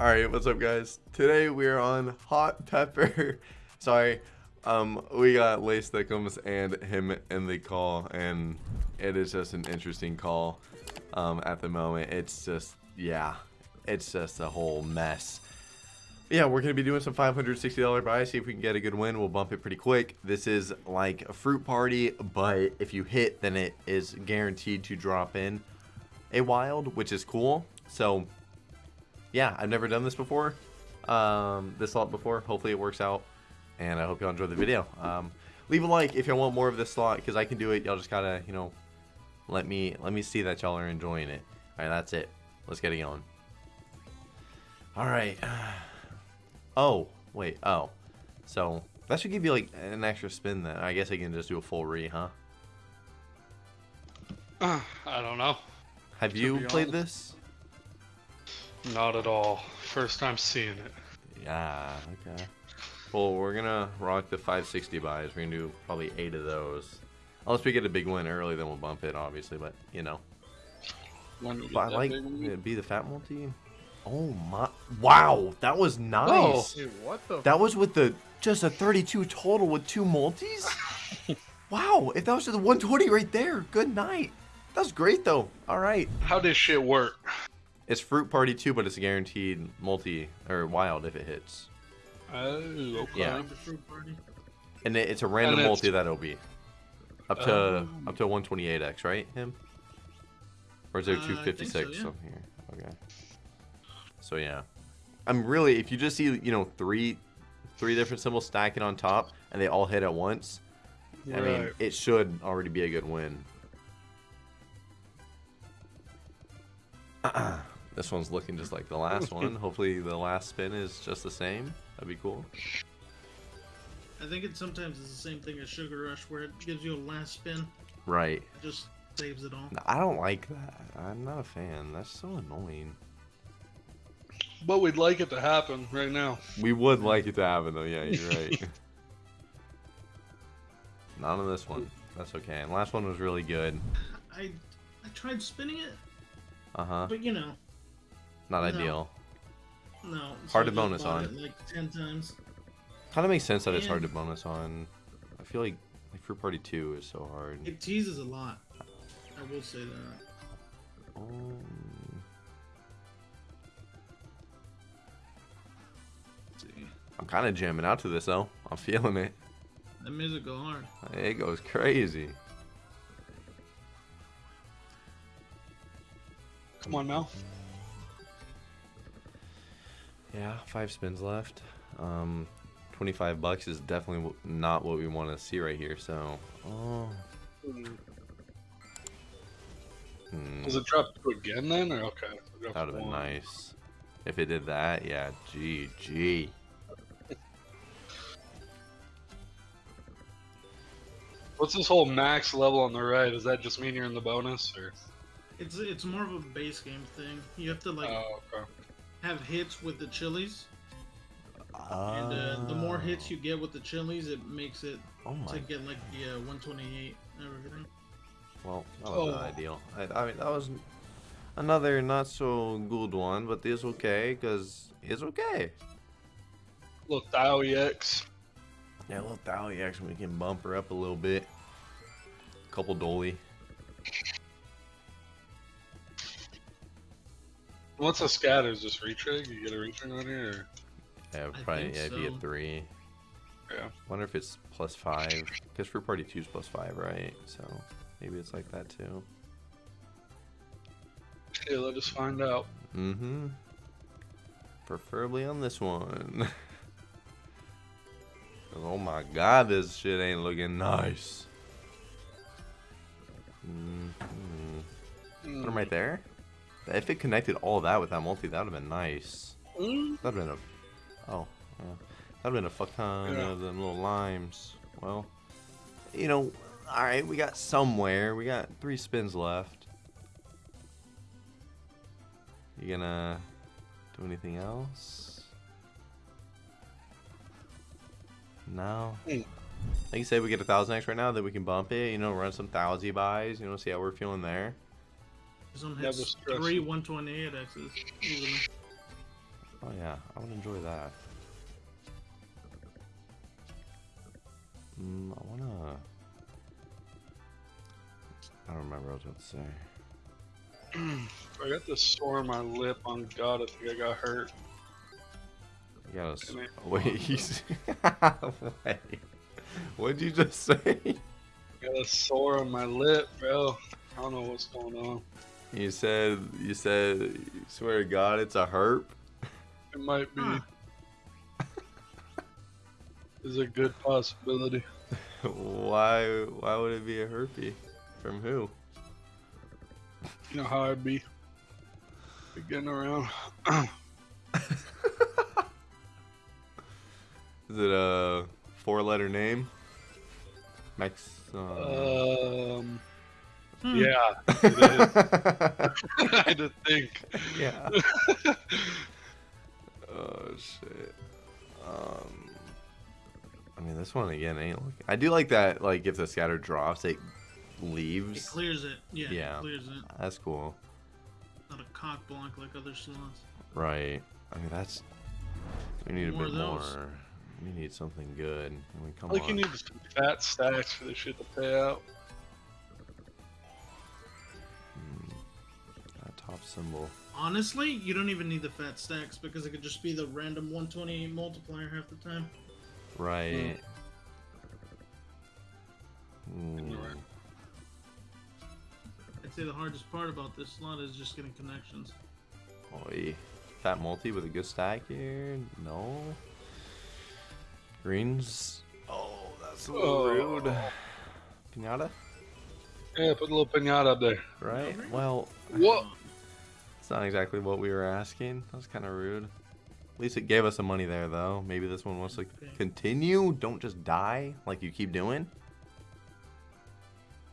All right, what's up, guys? Today we are on Hot Pepper. Sorry, um, we got Lace Thickums and him in the call, and it is just an interesting call. Um, at the moment, it's just yeah, it's just a whole mess. Yeah, we're gonna be doing some $560 buys. See if we can get a good win. We'll bump it pretty quick. This is like a fruit party, but if you hit, then it is guaranteed to drop in a wild, which is cool. So yeah, I've never done this before, um, this slot before. Hopefully it works out, and I hope y'all enjoy the video. Um, leave a like if y'all want more of this slot, because I can do it. Y'all just gotta, you know, let me let me see that y'all are enjoying it. All right, that's it. Let's get it going. All right. Oh, wait. Oh, so that should give you like an extra spin. Then I guess I can just do a full re, huh? Uh, I don't know. Have you played this? Not at all. First time seeing it. Yeah, okay. Well, we're gonna rock the 560 buys. We're gonna do probably eight of those. Unless we get a big win early, then we'll bump it, obviously. But you know, but I like it be the fat multi. Oh my! Wow, that was nice. Dude, what the? That was with the just a 32 total with two multis. wow, if that was just 120 right there, good night. That was great though. All right. How does shit work? It's fruit party too, but it's a guaranteed multi or wild if it hits. Oh, okay. Yeah. And it, it's a random it's- multi that'll be up to Oh. up to 128x, right? Him. Or is there Uh, I think so, 256 yeah. on here? Okay. So yeah, I'm really if you just see you know three three different symbols stacking on top and they all hit at once, I mean it should already be a good win. this one's looking just like the last one. Hopefully the last spin is just the same. That'd be cool. I think it sometimes is the same thing as Sugar Rush, where it gives you a last spin, Right. it just saves it all. I don't like that. I'm not a fan. That's so annoying. But we'd like it to happen right now. We would like it to happen though. Yeah, you're right. Not on this one. That's okay. And last one was really good. I I tried spinning it, Uh huh. but you know, Not No. ideal. no. so Hard to bonus on. Like ten times. Kind of makes sense that it's hard to bonus on. I feel like like Fruit Party Two is so hard. It teases a lot. I will say that. Um, see. I'm kind of jamming out to this though. I'm feeling it. That music go hard. It goes crazy. Come on now. Yeah, five spins left. Um, 25 bucks is definitely not what we want to see right here. So, oh, hmm, Does it drop two again then, or okay? that would have been nice. If it did that, yeah, GG. What's this whole max level on the right? Does that just mean you're in the bonus, or? It's it's more of a base game thing. You have to like oh, okay. Have hits with the chilies, and uh, the more hits you get with the chilies, it makes it oh my, to get like the uh, 128 and everything. well, that was not Oh. ideal. I, I mean, that was another not so good one, but it's okay because it's okay. Little Thao EX. Yeah, a little Thali action, we can bump her up a little bit. A Couple dolly. What's a scatter? Is just retrig? You get a retrig on here? Or? Yeah, probably think yeah, if you so. three. Yeah. Wonder if it's plus five. Because Fruit Party 2 is plus five, right? So maybe it's like that too. Okay, let us find out. Mm-hmm. Preferably on this one. 'Cause, oh my god, this shit ain't looking nice. Mm-hmm. Put him right there. If it connected all that with that multi, that would have been nice. Mm. That'd have been a. Oh, yeah. That'd have been a fuck ton Yeah. of them little limes. Well, you know, alright, we got somewhere. We got three spins left. You gonna do anything else? No. Mm. Like you said, we get a thousand X right now, then we can bump it, you know, run some thousand buys, you know, see how we're feeling there. Some Never hits three 128 X's. easily. Oh yeah, I would enjoy that. Mm, I wanna. I don't remember what I was about to say. I got this sore on my lip. On God, I think I got hurt. You gotta. s- Can I- Wait, he's. Wait. What'd you just say? I got a sore on my lip, bro. I don't know what's going on. You said. You said. You swear to God, it's a herp. It might be. Huh. Is a good possibility. Why? Why would it be a herpy? From who? You know how I'd be. be Getting around. Is it a four-letter name? Max. Uh... Um. Hmm. Yeah. It is. I had to think. yeah. oh shit. Um. I mean, this one again ain't. Looking... I do like that. Like, if the scatter drops, it It leaves. clears it. Yeah, Yeah. It clears it. That's cool. Not a cock block like other slots. Right. I mean, that's. We need More a of bit those. more. We need something good. I mean, come Like on. you need some fat stacks for this shit to pay out. That top symbol. Honestly, you don't even need the fat stacks because it could just be the random 128 multiplier half the time. Right. You're Hmm. I'd say the hardest part about this slot is just getting connections. Oi. Fat multi with a good stack here? No. Greens. Oh, that's a little Oh. rude. Pinata? Yeah, put a little pinata up there. Right? Well, What? It's not exactly what we were asking. That was kind of rude. At least it gave us some money there, though. Maybe this one wants to continue. Don't just die like you keep doing.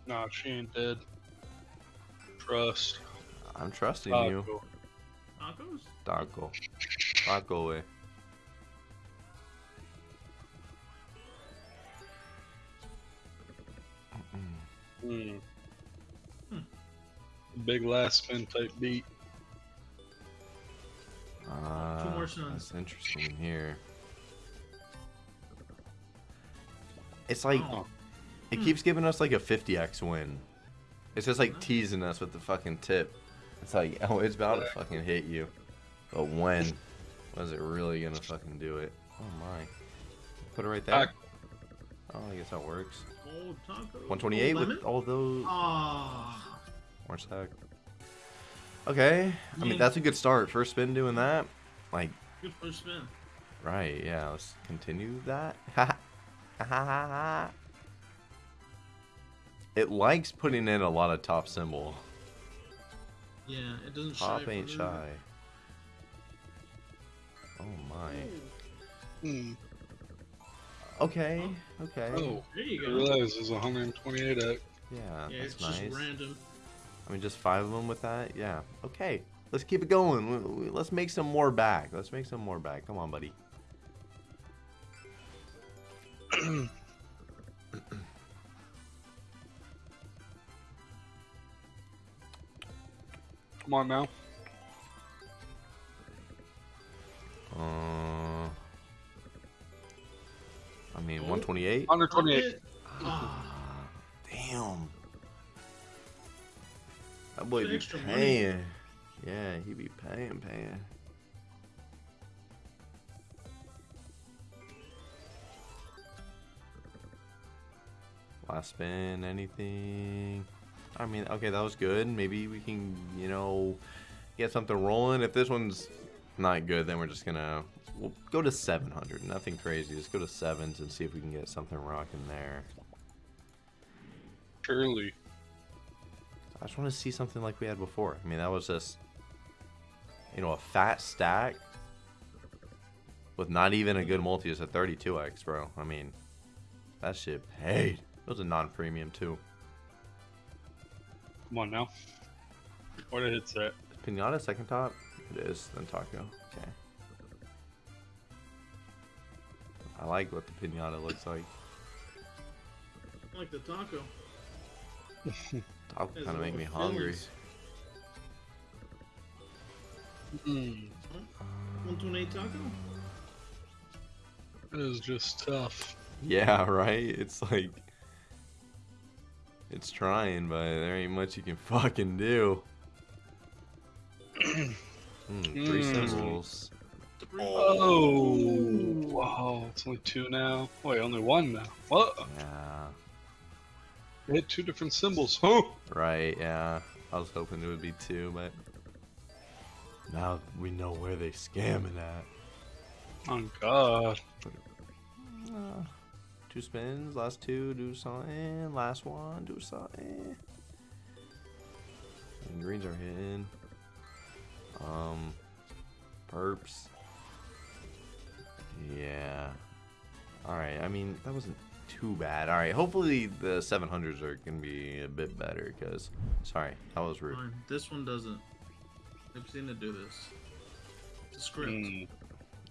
Nah, she ain't dead. Trust. I'm trusting you. cool. Tacos? Taco. Taco away. Hmm. Hmm. Big last spin type beat. Uh, more suns. That's interesting here. It's like Oh. it Hmm. keeps giving us like a 50x win. It's just like teasing us with the fucking tip. It's like, oh, it's about to fucking hit you. But when? Was it really gonna fucking do it? Oh my. Put it right there. Oh, I guess that works. Old taco. 128 Old with all those Ah. orange stack. Okay. I mean, that's a good start. First spin doing that. Like, Good first spin. right, yeah, let's continue that. it likes putting in a lot of top symbol. Yeah, it doesn't shy. Top from ain't that. shy. Oh my. Hmm. Okay, okay. Oh, There you go. I go. realize there's 128 at Yeah, Yeah, it's that's just nice. random. I mean, just five of them with that? Yeah. Okay, let's keep it going. We- we- Let's make some more back. Let's make some more back. Come on, buddy. Come on now. Uh, I mean, Oh. 128? 128. That boy The be extra money. paying. Yeah, he be paying, paying. Last spin, anything? I mean, okay, that was good. Maybe we can, you know, get something rolling. If this one's not good, then we're just gonna we'll go to 700. Nothing crazy. Just go to sevens and see if we can get something rocking there. Surely. I just want to see something like we had before. I mean, that was just, you know, a fat stack with not even a good multi. It's a 32x, bro. I mean, that shit paid. It was a non-premium too. Come on now. What did it say? Pinata second top. It is. Then taco. Okay. I like what the pinata looks like. I like the taco. Taco Has kind of make me of hungry. fillings. Hmm. Uh, 128 taco. It is just tough. Yeah, right? It's like. It's trying, but there ain't much you can fucking do. Hmm, three Mm. symbols. Three. Oh, wow! It's only two now. Wait, only one now. What? Yeah. They hit two different symbols. Huh? Right, yeah. I was hoping it would be two, but. Now we know where they scamming at. Oh God. Uh, two spins, last two, do something. Last one, do something. And greens are hitting. Um, perps. Yeah. Alright, I mean, that wasn't too bad. Alright, hopefully the 700s are going to be a bit better, because, sorry, that was rude. Fine. This one doesn't. I've seen it do this. It's a script. Mm.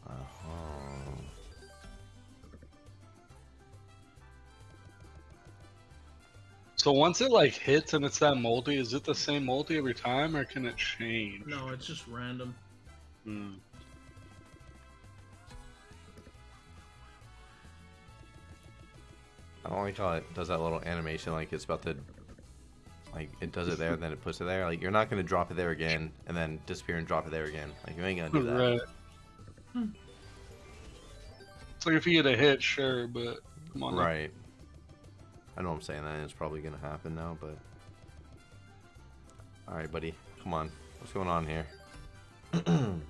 Uh-huh. So once it like hits and it's that multi, is it the same multi every time, or can it change? No, it's just random. Hmm. I don't like how it does that little animation, like it's about to, like it does it there, and then it puts it there. Like you're not gonna drop it there again, and then disappear and drop it there again. Like you ain't gonna do that. Right. Hmm. It's like if you get a hit, sure, but come on. now. Right. I know I'm saying that, and it's probably gonna happen now, but. All right, buddy, come on. What's going on here?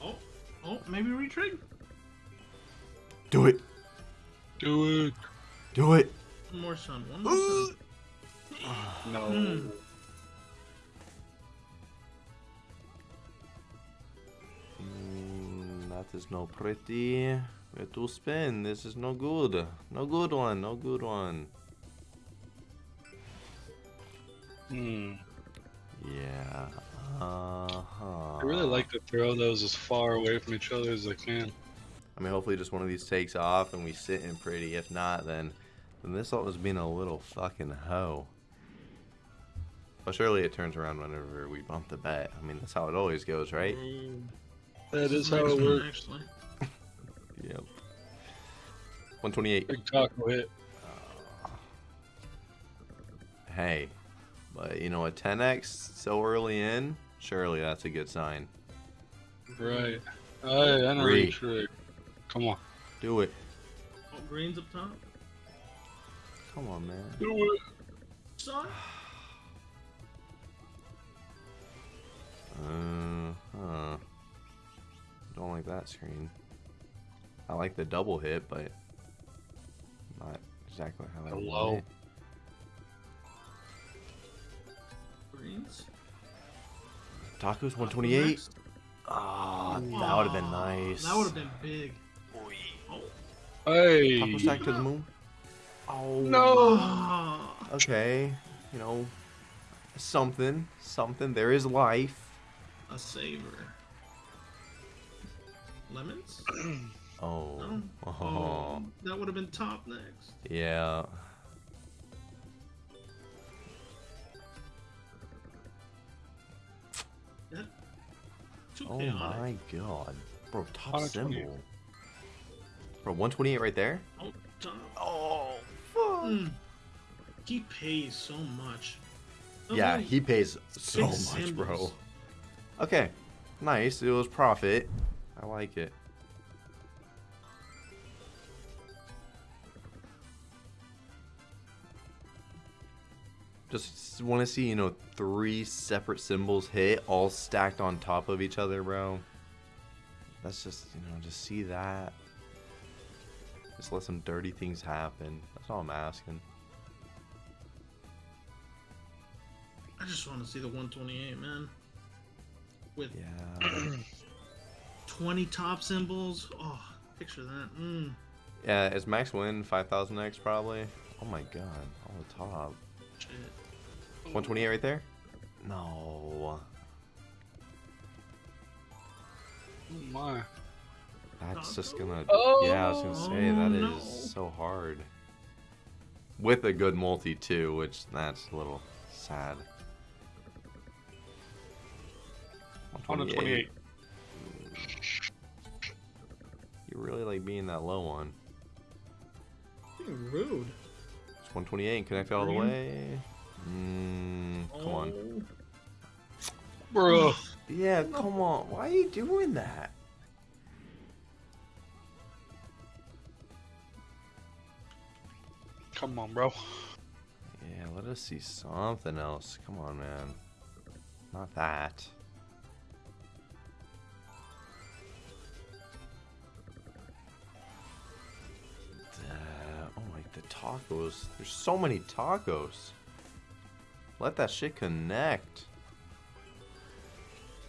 Oh, oh, maybe retrig. do it! Do it. Do it! One more sun. One more sun. No. Mm, that is no pretty. Where to spin? This is no good. No good one. No good one. Hmm. Yeah. Uh huh. I really like to throw those as far away from each other as I can. I mean, hopefully, just one of these takes off and we sit in pretty. If not, then then this alt was being a little fucking hoe. But surely it turns around whenever we bump the bet. I mean, that's how it always goes, right? Ooh. That how it works. Actually. Yep. 128. Big taco hit. Ah. Hey, but you know, a 10x so early in, surely that's a good sign. Right. I, I know Three. reach right. Come on. Do it. Oh, greens up top. Come on, man. Do it. Sun. Uh, huh. Don't like that screen. I like the double hit, but not exactly how I Hello? want it. Greens. Tacos 128. next. Ah, that would have been nice. That would have been big. Hey. Taco stack to the moon. Oh No. Okay, you know, something, something. There is life. A saver. Lemons? Oh, No. oh, Oh, that would have been top next. yeah. That Oh chaotic. my god, bro, top 128. symbol. Bro, 128 right there. Oh. Oh. Mm. He pays so much. Yeah, he pays so much, bro. Okay, nice. It was profit. I like it. Just want to see, you know, three separate symbols hit, all stacked on top of each other, bro. Let's just, you know, just see that. Just let some dirty things happen. That's all I'm asking. I just want to see the 128, man. With Yeah. 20 top symbols. Oh, picture that. Mm. Yeah, is max win 5000x probably? Oh my god, on the top. Shit. 128 right there? No. Oh my. That's just gonna. Oh, yeah, I was gonna say, that is no. so hard. With a good multi too, which that's a little sad. 128. like being that low one. Being rude. It's 128 and connect all the way. Mm, come on. Oh. Bro. Yeah, come on. Why are you doing that? Come on, bro. Yeah, let us see something else. Come on, man. Not that. Uh, oh my, the tacos. There's so many tacos. Let that shit connect.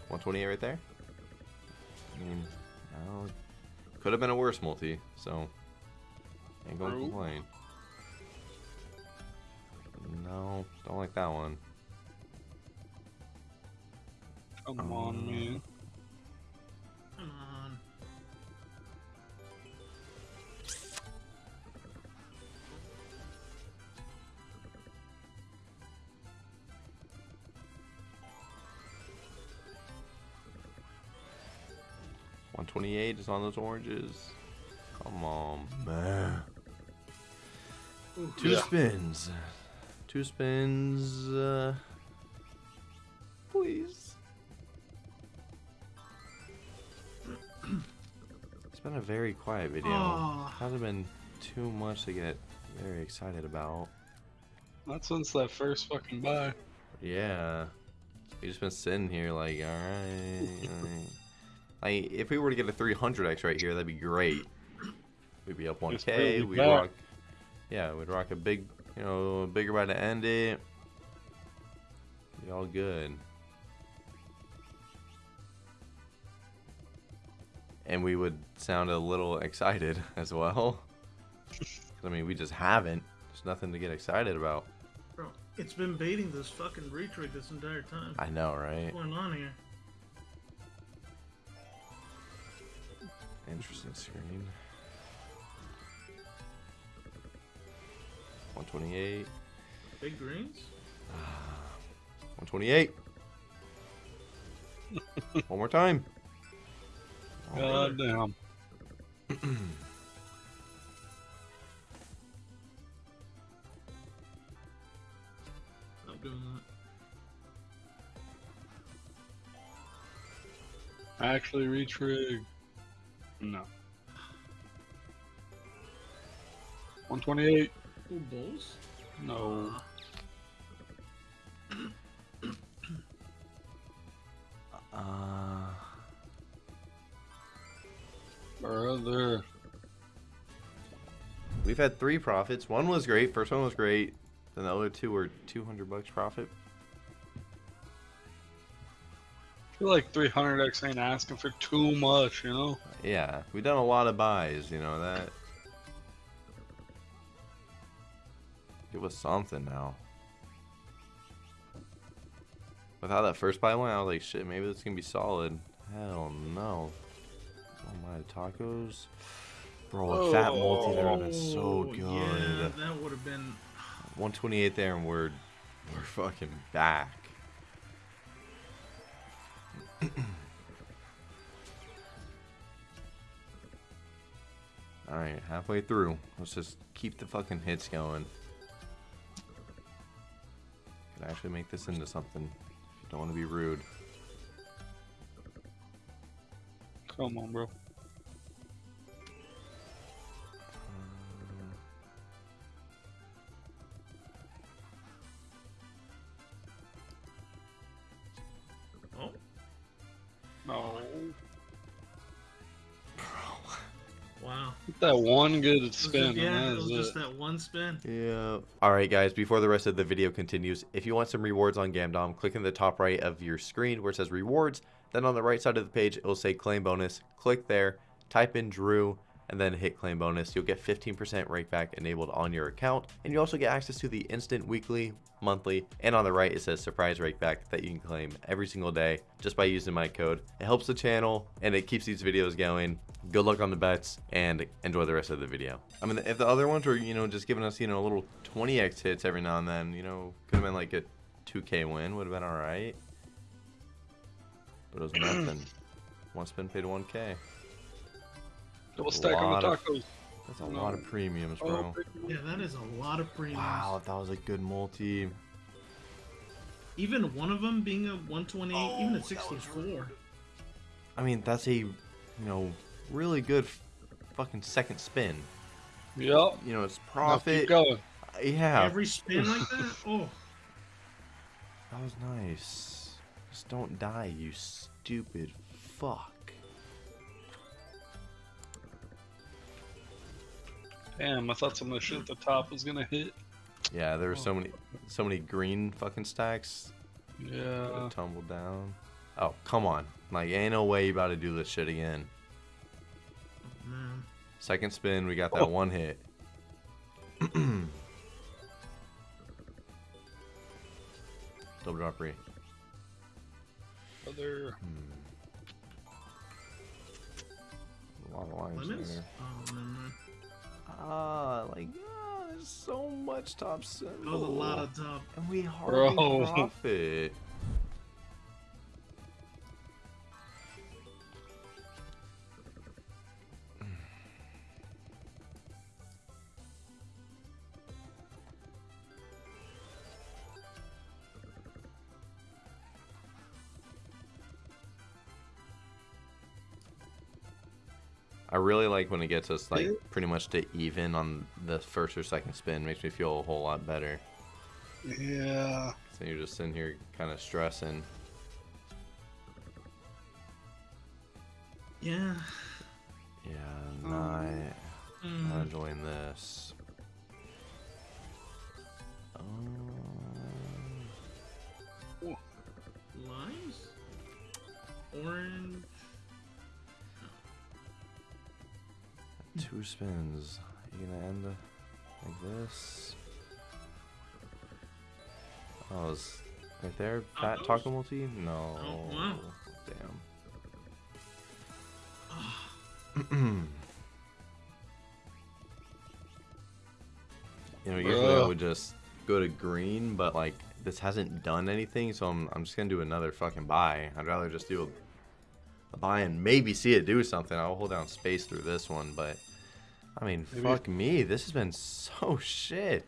128 right there? I mean, no, could have been a worse multi, so ain't gonna complain. No, don't like that one. Come Um, on, man. Come on. One twenty-eight is on those oranges. Come on, man. Ooh. Two Yeah. spins. Two spins. Uh, please. It's been a very quiet video. Aw. Hasn't been too much to get very excited about. Not since that first fucking buy. Yeah. We just been sitting here like, alright. Like, if we were to get a 300x right here, that'd be great. We'd be up Just 1k. really We'd rock. Yeah, we'd rock a big, you know, a bigger buy to end it. Be all good. And we would sound a little excited as well. I mean, we just haven't. There's nothing to get excited about. Bro, it's been baiting this fucking retrig this entire time. I know, right? What's going on here? Interesting screen. 128. Big greens? Ah, 128. One more time. Oh, God damn. Stop doing that. Actually, retrig. No. 128. Ooh, bulls? No. Uh, Brother. we've had three profits. One was great. First one was great. Then the other two were 200 bucks profit. I feel like 300x ain't asking for too much, you know? Yeah, we've done a lot of buys. You know that. Us something now. With how that first buy went, I was like, shit, maybe this can be solid. Hell no. Oh my tacos. Bro, a fat multi there would have been so Oh, good. Yeah, that would have been. 128 there and we're we're fucking back. Alright, halfway through. Let's just keep the fucking hits going. Actually make this into something. Don't want to be rude. Come on, bro. Wow. Get that one good It was spin. yeah, it was just it. that one spin. Yeah. All right, guys. Before the rest of the video continues, if you want some rewards on Gamdom, click in the top right of your screen where it says rewards. Then on the right side of the page, it will say claim bonus. Click there, type in Drew, and then hit claim bonus. You'll get 15% rakeback enabled on your account, and you also get access to the instant weekly, monthly, and on the right it says surprise rakeback that you can claim every single day just by using my code. It helps the channel and it keeps these videos going. Good luck on the bets and enjoy the rest of the video. I mean, if the other ones were, you know, just giving us, you know, a little 20x hits every now and then, you know, could have been like a 2k win, would have been all right. But it was nothing. One spin paid 1k. Double stack on lot the of- That's a lot of premiums, Oh, bro. Yeah, that is a lot of premiums. Wow, that was a good multi. Even one of them being a 128, even a 64. I mean, that's a, you know, really good fucking second spin. Yep. You know, it's Now keep going. Yeah, Every spin like that? Oh, that was nice. Just don't die, you stupid fuck. Damn, I thought some of the shit at the top was gonna hit. Yeah, there were so Oh. many, so many green fucking stacks that Yeah. tumbled down. Oh, come on. Like, ain't no way you about to do this shit again. man. Second spin, we got that Oh. one hit. Double drop re. Other. Hmm. A lot of lines Lemons? there. Oh, never mind. Ah, like, ah, there's so much top symbol. That was a lot of top. And we hardly Bro. profit. Really like when it gets us like pretty much to even on the first or second spin. Makes me feel a whole lot better. Yeah. So you're just sitting here kind of stressing. Yeah. Yeah, not, Mm. not enjoying this. Um, Limes? Orange? Two spins. You gonna end like this? Oh, is right there fat Tacos? taco multi? No. Oh, wow. Damn. you know, usually I would just go to green, but like this hasn't done anything, so I'm I'm just gonna do another fucking buy. I'd rather just do a, a buy and maybe see it do something. I'll hold down space through this one, but I mean, Maybe- fuck me, this has been so shit.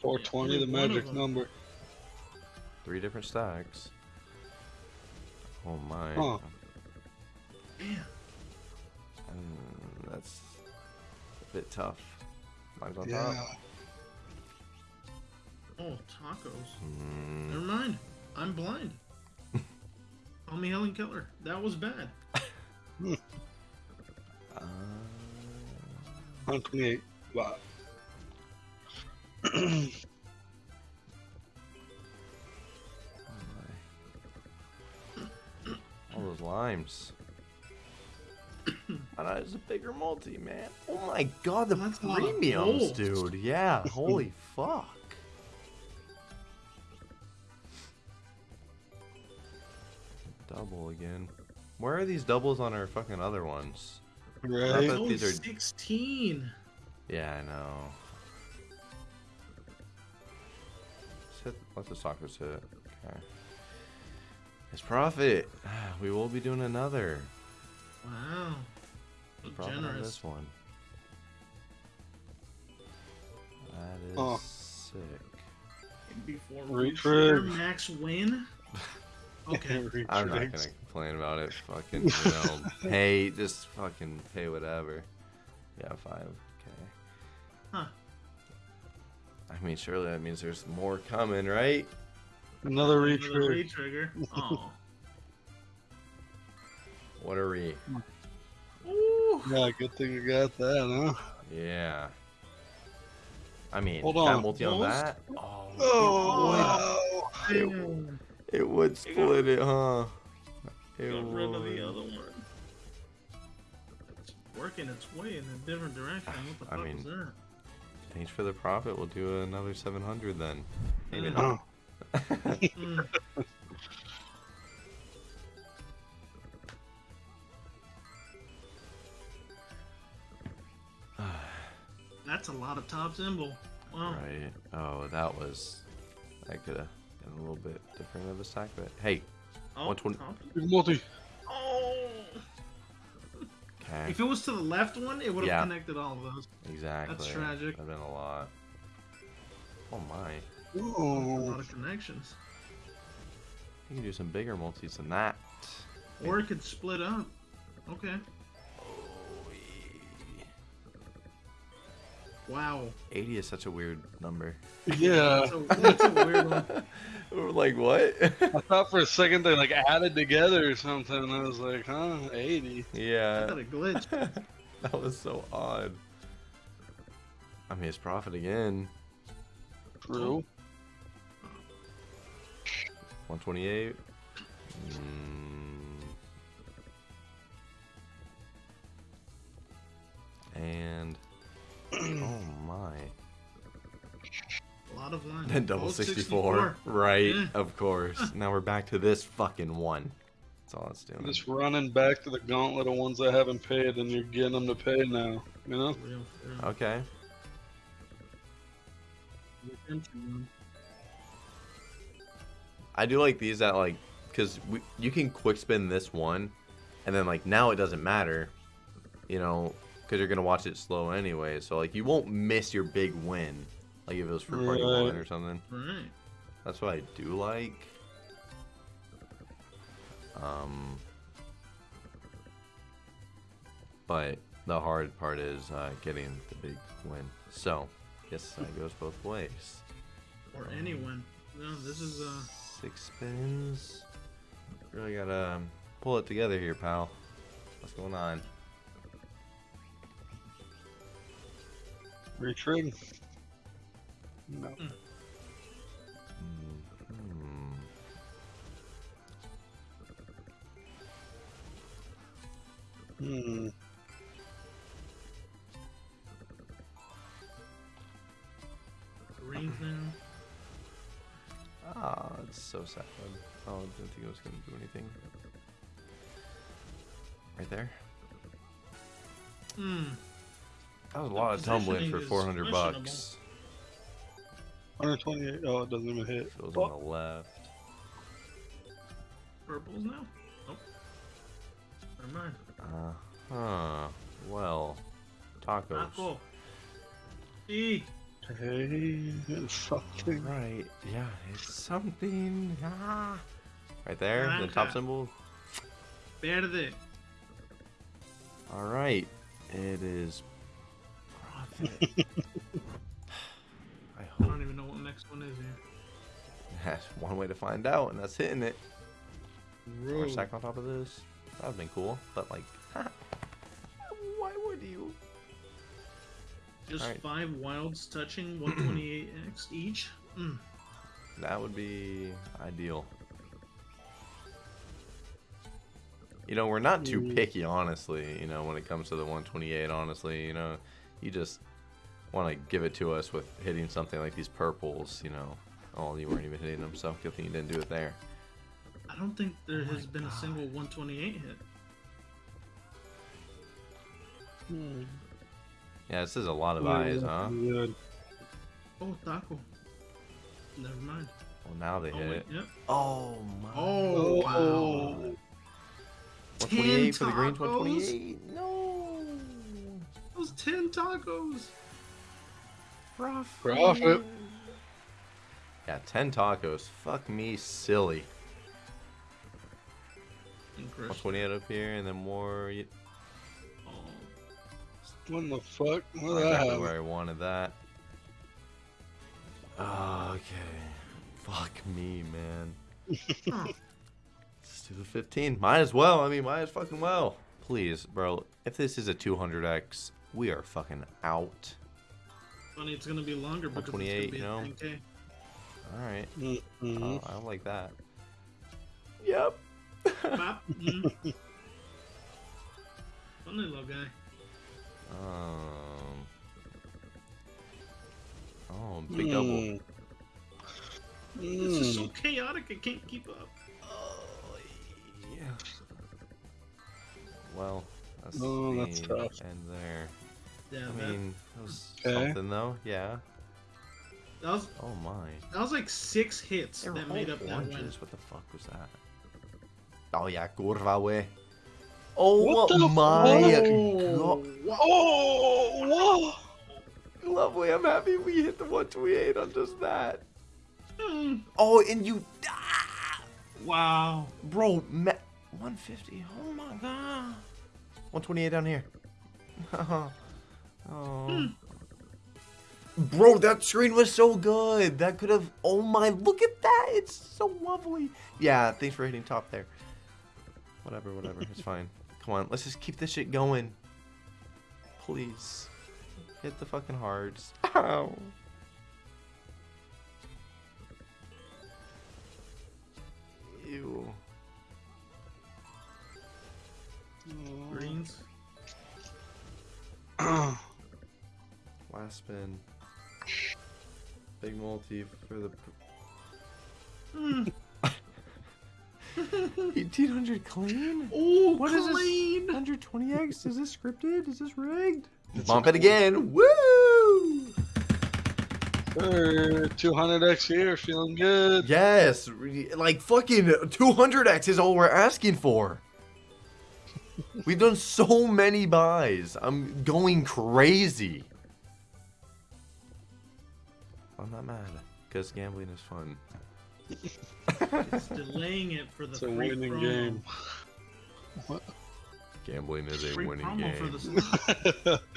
420, the Only one of magic number. Three different stacks. Oh my. Huh. Man. Mm, that's a bit tough. Mine's on Yeah. top. Oh, tacos. Mm, Never mind. I'm blind. Call me Helen Keller. That was bad. 128. Wow. oh my. All those limes. I thought it was a bigger multi, man. Oh my god, the That's a premiums, dude. Yeah, holy fuck. Double again. Where are these doubles on our fucking other ones? Right? bet Oh, these are- 16. Yeah, I know. Sit, let the soccer sit. Okay. It's profit. We will be doing another. Wow. So Profit on generous. this one. That is Oh. sick. Before Reach we share max win. Okay. I'm not gonna complain about it. Fucking, you know, pay just fucking pay whatever. Yeah, five. Okay. Huh. I mean, surely that means there's more coming, right? Another Another retrigger. re-trigger. Oh. What are we? Ooh. Yeah, good thing we got that, huh? Yeah. I mean, Hold that on. multi on Almost? that. Oh, Oh, it would, Damn. It would split it, huh? It Got rid of the other one. It's working its way in a different direction. What the I fuck mean, was that? Thanks for the profit. We'll do another 700 then. Maybe Mm. not. Mm. That's a lot of top symbol. Wow. Right. Oh, that was. I could have been a little bit different of a stack, but hey, Oh, 120 top- multi. Oh. Okay. If it was to the left one, it would have Yeah. connected all of those. Exactly. That's tragic. That'd been a lot. Oh my. Ooh. A lot of connections. You can do some bigger multis than that. Or it could split up. Okay. Wow. 80 is such a weird number. Yeah. That's a, that's a weird one. We're like, what? I thought for a second they like added together or something. I was like, huh, 80. I yeah. got a glitch. that was so odd. I mean, it's profit again. True. 128. Mm. And oh my. A lot of lines. Then double Both 64. Right, Yeah. of course. now we're back to this fucking one. That's all it's doing. Just running back to the gauntlet of ones I haven't paid, and you're getting them to pay now. You know? Real, real. Okay. I do like these that like because you can quick spin this one, and then like now it doesn't matter, you know, because you're gonna watch it slow anyway. So like you won't miss your big win, like if it was Fruit Party Right. one or something. Right. That's what I do like. Um, but the hard part is uh, getting the big win. So, yes, that goes both ways. Or anyone. No, this is uh Six spins. Really gotta um, pull it together here, pal. What's going on? Retrig. No. Hmm. Hmm. greens now. Ah, it's so sad. Oh, I didn't think it was gonna do anything. Right there. Hmm. That was a lot of tumbling for 400 bucks. 128. Oh, it doesn't even hit. Feels Oh, on the left. Purples now? Oh. Never mind. Uh huh. Well, tacos. Taco. E. Hey, it's something. Right. Yeah, it's something. Ah. Right there, the top symbol. Verde. All right. It is profit. I I don't even know what the next one is here. that's one way to find out, and that's hitting it. Or Road. stack on top of this. That would've been cool, but like, why would you? Just Alright. five wilds touching 128x each. Mm. That would be ideal. You know, we're not too picky, honestly. You know, when it comes to the 128, honestly, you know, you just want to give it to us with hitting something like these purples. You know, oh, you weren't even hitting them, so good thing you didn't do it there. I don't think there Oh has been a single 128 hit. Hmm. Yeah, this is a lot of eyes, huh? Good. Oh, taco. Never mind. Well, now they Oh, hit wait, it. yep. Oh my! Oh, wow. Oh. 128 for the green. 128. No. Those 10 tacos. Profit. Profit. Yeah, 10 tacos. Fuck me, silly. Incredible. 128 up here, and then more. y- Oh, What the fuck? What did I Exactly have? where I wanted that. Ah, okay. Fuck me, man. Huh. Let's do the 15. Might as well. I mean, might as fucking well. Please, bro. If this is a 200x, we are fucking out. Funny, it's gonna be longer because it's 128, gonna be you know? 10K. All right. Mm-mm. Oh, I like that. Yep. Bop. Mm. Funny little guy. um. Oh, big double. Mm. This is so Mm. chaotic, I can't keep up. Oh, yeah. Well, that's Oh, the that's tough. end there. Yeah, I that, mean, that was Okay. something though. Yeah. that was Oh my. that was like six hits They that made all up that win. oranges. What the fuck was that? Oh yeah, curva way. Oh What the my Oh, god. Oh, whoa! Lovely, I'm happy we hit the 128 on just that. Hmm. Oh, and you. Ah, Wow. bro, ma- 150. Oh my god. 128 down here. oh. Bro, that screen was so good. That could have. Oh my, look at that. It's so lovely. Yeah, thanks for hitting top there. Whatever, whatever. It's fine. Come on, let's just keep this shit going. Please. Hit the fucking hearts. Ow. Ew. Greens. Last spin. Big multi for the. Hmm. 1800 clean? Oh, What is this? clean. 120x? Is this scripted? Is this rigged? It's Bump a it again. Woo! Hey, 200x here, feeling good. Yes, like fucking 200x is all we're asking for. We've done so many buys. I'm going crazy. I'm not mad because gambling is fun. It's delaying it for the It's a free winning promo. game. Gambling is a Free winning promo for game. the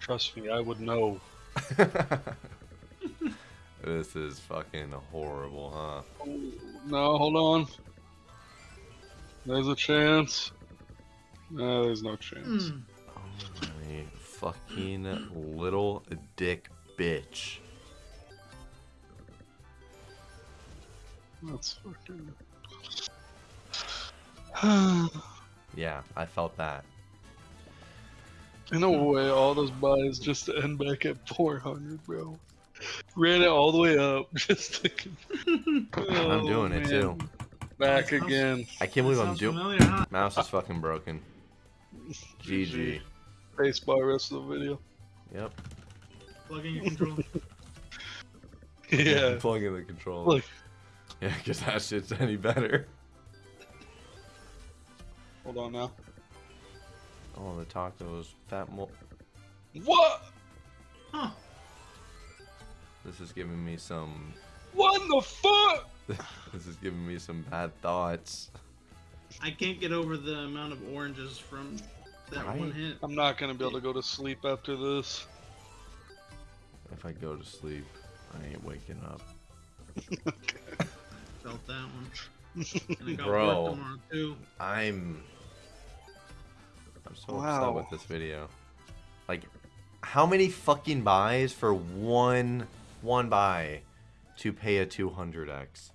Trust me, I would know. this is fucking horrible, huh? No, hold on. There's a chance. No, there's no chance. Hmm. Oh my fucking little dick bitch. That's fucking. Yeah, I felt that. In a way, all those buys just to end back at 400, bro. Ran it all the way up just to. I'm oh, doing it too. Back Sounds- again. I can't believe I'm doing. familiar, huh? Mouse is fucking broken. GG. Face bar rest of the video. Yep. Plugging your controller. Yeah. Plug in the controller. Look. Yeah, because that shit's any better. Hold on now. Oh, the tacos. Fat mo. What? Huh. This is giving me some. What the fuck? This is giving me some bad thoughts. I can't get over the amount of oranges from that Right? one hit. I'm not gonna be able to go to sleep after this. If I go to sleep, I ain't waking up. Felt that one. And I got Bro, too. I'm. I'm so upset Wow. with this video. Like, how many fucking buys for one one buy to pay a 200x?